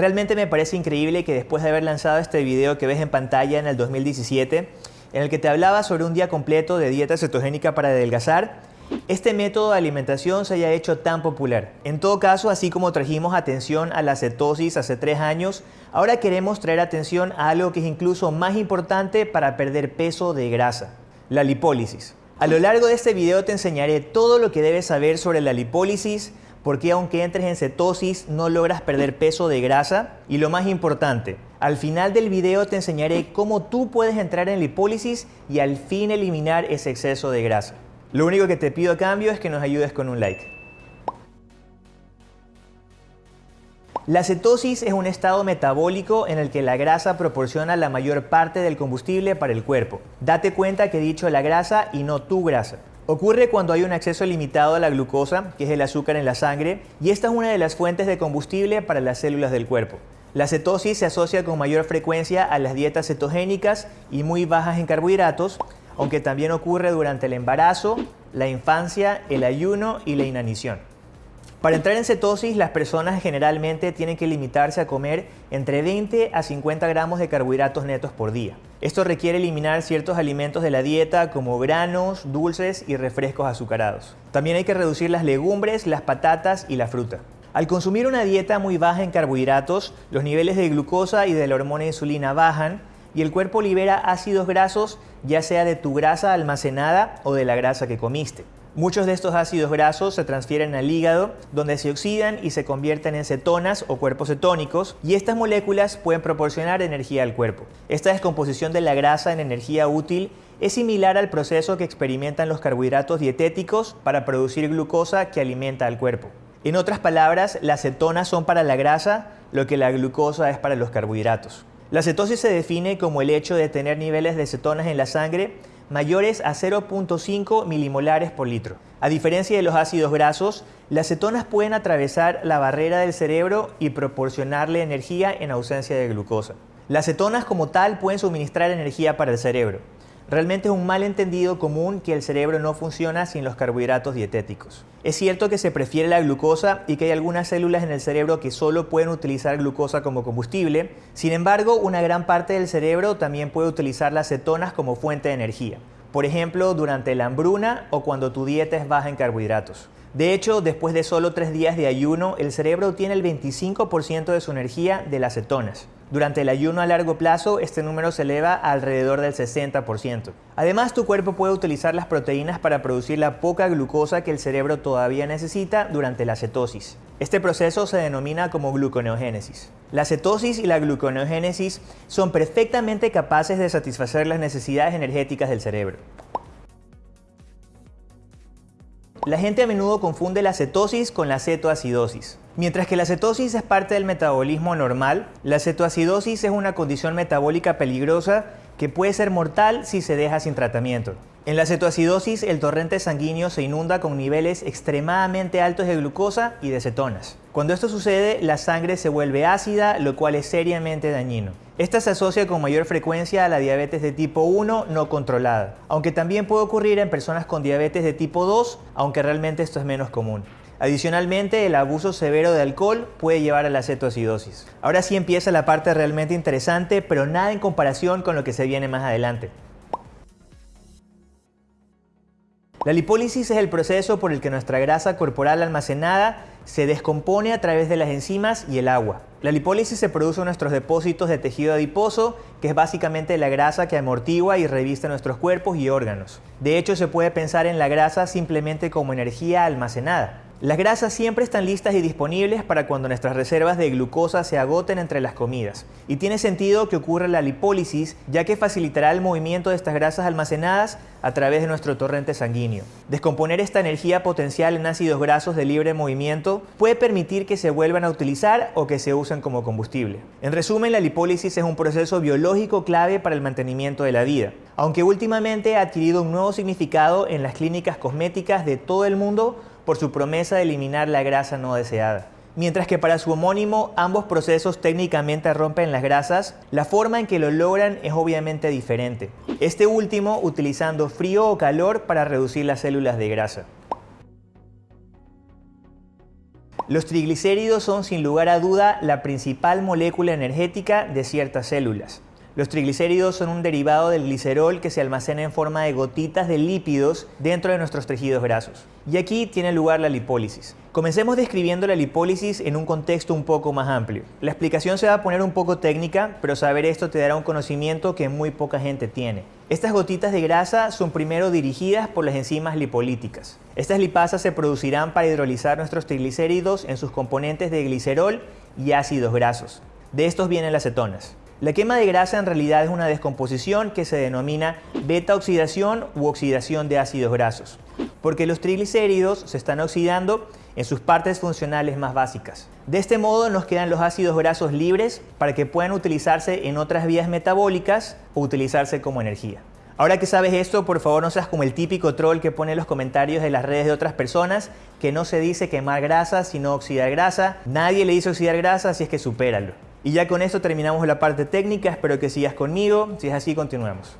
Realmente me parece increíble que después de haber lanzado este video que ves en pantalla en el 2017, en el que te hablaba sobre un día completo de dieta cetogénica para adelgazar, este método de alimentación se haya hecho tan popular. En todo caso, así como trajimos atención a la cetosis hace tres años, ahora queremos traer atención a algo que es incluso más importante para perder peso de grasa, la lipólisis. A lo largo de este video te enseñaré todo lo que debes saber sobre la lipólisis, porque aunque entres en cetosis no logras perder peso de grasa y lo más importante, al final del video te enseñaré cómo tú puedes entrar en lipólisis y al fin eliminar ese exceso de grasa. Lo único que te pido a cambio es que nos ayudes con un like. La cetosis es un estado metabólico en el que la grasa proporciona la mayor parte del combustible para el cuerpo. Date cuenta que he dicho la grasa y no tu grasa. Ocurre cuando hay un acceso limitado a la glucosa, que es el azúcar en la sangre, y esta es una de las fuentes de combustible para las células del cuerpo. La cetosis se asocia con mayor frecuencia a las dietas cetogénicas y muy bajas en carbohidratos, aunque también ocurre durante el embarazo, la infancia, el ayuno y la inanición. Para entrar en cetosis, las personas generalmente tienen que limitarse a comer entre 20 a 50 gramos de carbohidratos netos por día. Esto requiere eliminar ciertos alimentos de la dieta como granos, dulces y refrescos azucarados. También hay que reducir las legumbres, las patatas y la fruta. Al consumir una dieta muy baja en carbohidratos, los niveles de glucosa y de la hormona insulina bajan y el cuerpo libera ácidos grasos ya sea de tu grasa almacenada o de la grasa que comiste. Muchos de estos ácidos grasos se transfieren al hígado, donde se oxidan y se convierten en cetonas o cuerpos cetónicos, y estas moléculas pueden proporcionar energía al cuerpo. Esta descomposición de la grasa en energía útil es similar al proceso que experimentan los carbohidratos dietéticos para producir glucosa que alimenta al cuerpo. En otras palabras, las cetonas son para la grasa lo que la glucosa es para los carbohidratos. La cetosis se define como el hecho de tener niveles de cetonas en la sangre mayores a 0.5 milimolares por litro. A diferencia de los ácidos grasos, las cetonas pueden atravesar la barrera del cerebro y proporcionarle energía en ausencia de glucosa. Las cetonas como tal pueden suministrar energía para el cerebro. Realmente es un malentendido común que el cerebro no funciona sin los carbohidratos dietéticos. Es cierto que se prefiere la glucosa y que hay algunas células en el cerebro que solo pueden utilizar glucosa como combustible, sin embargo una gran parte del cerebro también puede utilizar las cetonas como fuente de energía, por ejemplo durante la hambruna o cuando tu dieta es baja en carbohidratos. De hecho, después de solo tres días de ayuno, el cerebro obtiene el 25% de su energía de las cetonas. Durante el ayuno a largo plazo, este número se eleva alrededor del 60%. Además, tu cuerpo puede utilizar las proteínas para producir la poca glucosa que el cerebro todavía necesita durante la cetosis. Este proceso se denomina como gluconeogénesis. La cetosis y la gluconeogénesis son perfectamente capaces de satisfacer las necesidades energéticas del cerebro. La gente a menudo confunde la cetosis con la cetoacidosis. Mientras que la cetosis es parte del metabolismo normal, la cetoacidosis es una condición metabólica peligrosa que puede ser mortal si se deja sin tratamiento. En la cetoacidosis, el torrente sanguíneo se inunda con niveles extremadamente altos de glucosa y de cetonas. Cuando esto sucede, la sangre se vuelve ácida, lo cual es seriamente dañino. Esta se asocia con mayor frecuencia a la diabetes de tipo 1 no controlada, aunque también puede ocurrir en personas con diabetes de tipo 2, aunque realmente esto es menos común. Adicionalmente, el abuso severo de alcohol puede llevar a la cetoacidosis. Ahora sí empieza la parte realmente interesante, pero nada en comparación con lo que se viene más adelante. La lipólisis es el proceso por el que nuestra grasa corporal almacenada se descompone a través de las enzimas y el agua. La lipólisis se produce en nuestros depósitos de tejido adiposo, que es básicamente la grasa que amortigua y reviste nuestros cuerpos y órganos. De hecho, se puede pensar en la grasa simplemente como energía almacenada. Las grasas siempre están listas y disponibles para cuando nuestras reservas de glucosa se agoten entre las comidas. Y tiene sentido que ocurra la lipólisis, ya que facilitará el movimiento de estas grasas almacenadas a través de nuestro torrente sanguíneo. Descomponer esta energía potencial en ácidos grasos de libre movimiento puede permitir que se vuelvan a utilizar o que se usen como combustible. En resumen, la lipólisis es un proceso biológico clave para el mantenimiento de la vida, aunque últimamente ha adquirido un nuevo significado en las clínicas cosméticas de todo el mundo por su promesa de eliminar la grasa no deseada. Mientras que para su homónimo ambos procesos técnicamente rompen las grasas, la forma en que lo logran es obviamente diferente. Este último utilizando frío o calor para reducir las células de grasa. Los triglicéridos son sin lugar a duda la principal molécula energética de ciertas células. Los triglicéridos son un derivado del glicerol que se almacena en forma de gotitas de lípidos dentro de nuestros tejidos grasos. Y aquí tiene lugar la lipólisis. Comencemos describiendo la lipólisis en un contexto un poco más amplio. La explicación se va a poner un poco técnica, pero saber esto te dará un conocimiento que muy poca gente tiene. Estas gotitas de grasa son primero dirigidas por las enzimas lipolíticas. Estas lipasas se producirán para hidrolizar nuestros triglicéridos en sus componentes de glicerol y ácidos grasos. De estos vienen las cetonas. La quema de grasa en realidad es una descomposición que se denomina beta-oxidación u oxidación de ácidos grasos, porque los triglicéridos se están oxidando en sus partes funcionales más básicas. De este modo nos quedan los ácidos grasos libres para que puedan utilizarse en otras vías metabólicas o utilizarse como energía. Ahora que sabes esto, por favor no seas como el típico troll que pone en los comentarios de las redes de otras personas que no se dice quemar grasa sino oxidar grasa. Nadie le dice oxidar grasa, así es que supéralo. Y ya con esto terminamos la parte técnica, espero que sigas conmigo, si es así continuemos.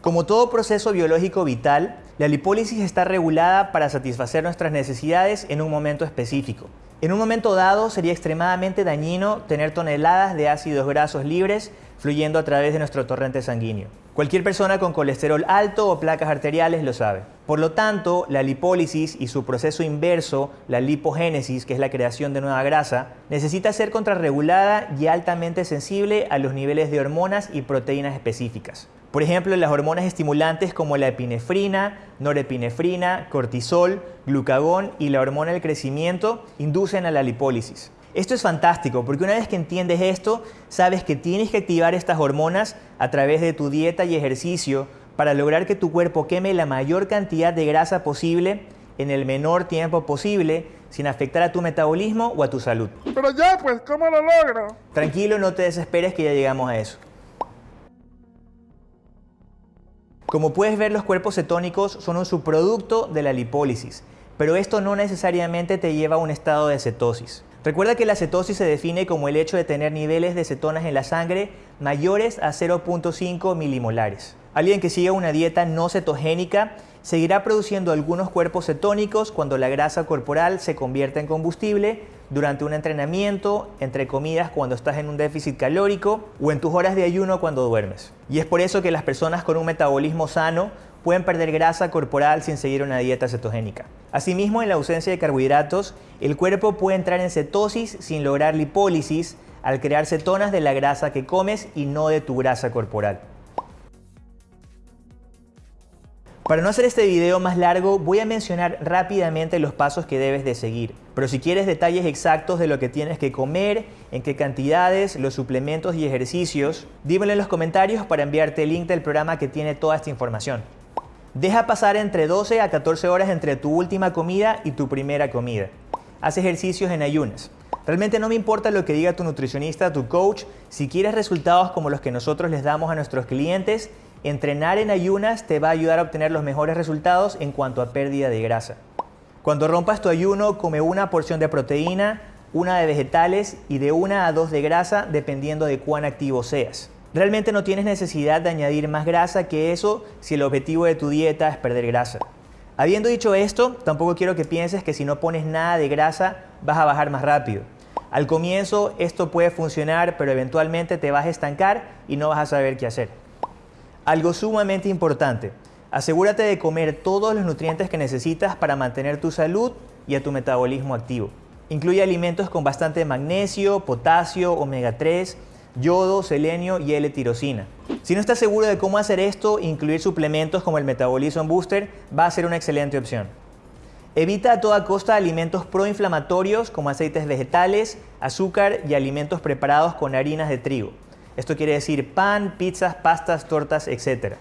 Como todo proceso biológico vital, la lipólisis está regulada para satisfacer nuestras necesidades en un momento específico. En un momento dado sería extremadamente dañino tener toneladas de ácidos grasos libres fluyendo a través de nuestro torrente sanguíneo. Cualquier persona con colesterol alto o placas arteriales lo sabe. Por lo tanto, la lipólisis y su proceso inverso, la lipogénesis, que es la creación de nueva grasa, necesita ser contrarregulada y altamente sensible a los niveles de hormonas y proteínas específicas. Por ejemplo, las hormonas estimulantes como la epinefrina, norepinefrina, cortisol, glucagón y la hormona del crecimiento inducen a la lipólisis. Esto es fantástico porque una vez que entiendes esto, sabes que tienes que activar estas hormonas a través de tu dieta y ejercicio para lograr que tu cuerpo queme la mayor cantidad de grasa posible en el menor tiempo posible sin afectar a tu metabolismo o a tu salud. Pero ya, pues, ¿cómo lo logro? Tranquilo, no te desesperes que ya llegamos a eso. Como puedes ver, los cuerpos cetónicos son un subproducto de la lipólisis, pero esto no necesariamente te lleva a un estado de cetosis. Recuerda que la cetosis se define como el hecho de tener niveles de cetonas en la sangre mayores a 0.5 milimolares. Alguien que siga una dieta no cetogénica seguirá produciendo algunos cuerpos cetónicos cuando la grasa corporal se convierte en combustible durante un entrenamiento, entre comidas cuando estás en un déficit calórico o en tus horas de ayuno cuando duermes. Y es por eso que las personas con un metabolismo sano pueden perder grasa corporal sin seguir una dieta cetogénica. Asimismo, en la ausencia de carbohidratos, el cuerpo puede entrar en cetosis sin lograr lipólisis al crear cetonas de la grasa que comes y no de tu grasa corporal. Para no hacer este video más largo, voy a mencionar rápidamente los pasos que debes de seguir. Pero si quieres detalles exactos de lo que tienes que comer, en qué cantidades, los suplementos y ejercicios, dímelo en los comentarios para enviarte el link del programa que tiene toda esta información. Deja pasar entre 12 a 14 horas entre tu última comida y tu primera comida. Haz ejercicios en ayunas. Realmente no me importa lo que diga tu nutricionista, tu coach. Si quieres resultados como los que nosotros les damos a nuestros clientes, entrenar en ayunas te va a ayudar a obtener los mejores resultados en cuanto a pérdida de grasa. Cuando rompas tu ayuno, come una porción de proteína, una de vegetales y de una a dos de grasa dependiendo de cuán activo seas. Realmente no tienes necesidad de añadir más grasa que eso si el objetivo de tu dieta es perder grasa. Habiendo dicho esto, tampoco quiero que pienses que si no pones nada de grasa vas a bajar más rápido. Al comienzo esto puede funcionar, pero eventualmente te vas a estancar y no vas a saber qué hacer. Algo sumamente importante, asegúrate de comer todos los nutrientes que necesitas para mantener tu salud y a tu metabolismo activo. Incluye alimentos con bastante magnesio, potasio, omega 3, yodo, selenio y L-tirosina. Si no estás seguro de cómo hacer esto, incluir suplementos como el Metabolism Booster va a ser una excelente opción. Evita a toda costa alimentos proinflamatorios como aceites vegetales, azúcar y alimentos preparados con harinas de trigo. Esto quiere decir pan, pizzas, pastas, tortas, etc.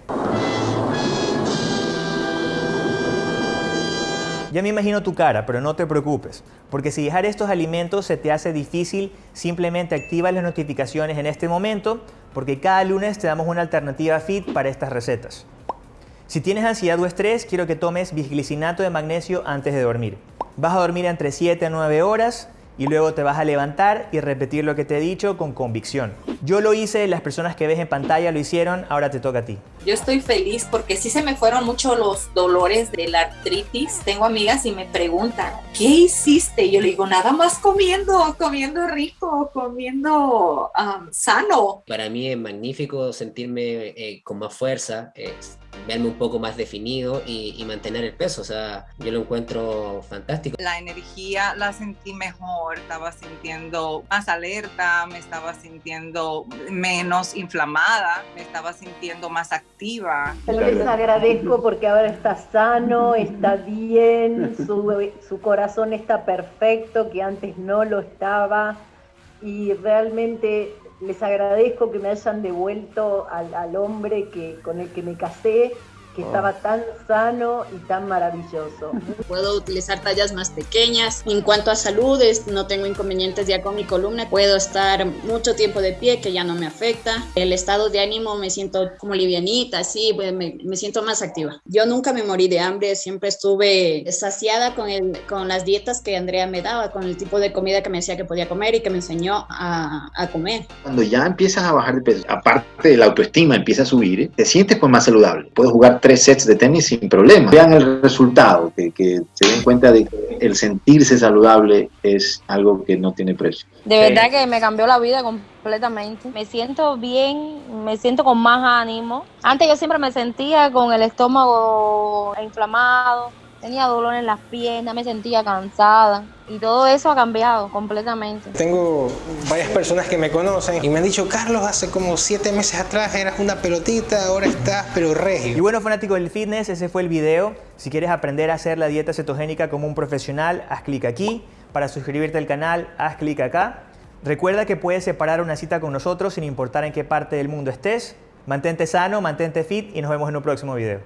Ya me imagino tu cara, pero no te preocupes, porque si dejar estos alimentos se te hace difícil, simplemente activa las notificaciones en este momento, porque cada lunes te damos una alternativa fit para estas recetas. Si tienes ansiedad o estrés, quiero que tomes bisglicinato de magnesio antes de dormir. Vas a dormir entre 7 a 9 horas y luego te vas a levantar y repetir lo que te he dicho con convicción. Yo lo hice, las personas que ves en pantalla lo hicieron, ahora te toca a ti. Yo estoy feliz porque sí se me fueron mucho los dolores de la artritis. Tengo amigas y me preguntan, ¿qué hiciste? Yo le digo, nada más comiendo, comiendo rico, comiendo um, sano. Para mí es magnífico sentirme eh, con más fuerza, es verme un poco más definido y, y, mantener el peso. O sea, yo lo encuentro fantástico. La energía la sentí mejor, estaba sintiendo más alerta, me estaba sintiendo menos inflamada, me estaba sintiendo más activa. Les agradezco porque ahora está sano, está bien, su, su corazón está perfecto, que antes no lo estaba y realmente les agradezco que me hayan devuelto al, hombre que, con el que me casé, que estaba tan sano y tan maravilloso. Puedo utilizar tallas más pequeñas. En cuanto a salud, no tengo inconvenientes ya con mi columna. Puedo estar mucho tiempo de pie, que ya no me afecta. El estado de ánimo me siento como livianita, así, me, me siento más activa. Yo nunca me morí de hambre, siempre estuve saciada con, el, con las dietas que Andrea me daba, con el tipo de comida que me decía que podía comer y que me enseñó a, a comer. Cuando ya empiezas a bajar de peso, aparte de la autoestima empieza a subir, te sientes pues más saludable. Puedes jugar tres sets de tenis sin problema. Vean el resultado, que, que, se den cuenta de que el sentirse saludable es algo que no tiene precio. De verdad que me cambió la vida completamente. Me siento bien, me siento con más ánimo. Antes yo siempre me sentía con el estómago inflamado, tenía dolor en las piernas, me sentía cansada y todo eso ha cambiado completamente. Tengo varias personas que me conocen y me han dicho, Carlos, hace como siete meses atrás eras una pelotita, ahora estás pero regio. Y bueno, fanáticos del fitness, ese fue el video. Si quieres aprender a hacer la dieta cetogénica como un profesional, haz clic aquí. Para suscribirte al canal, haz clic acá. Recuerda que puedes separar una cita con nosotros sin importar en qué parte del mundo estés. Mantente sano, mantente fit y nos vemos en un próximo video.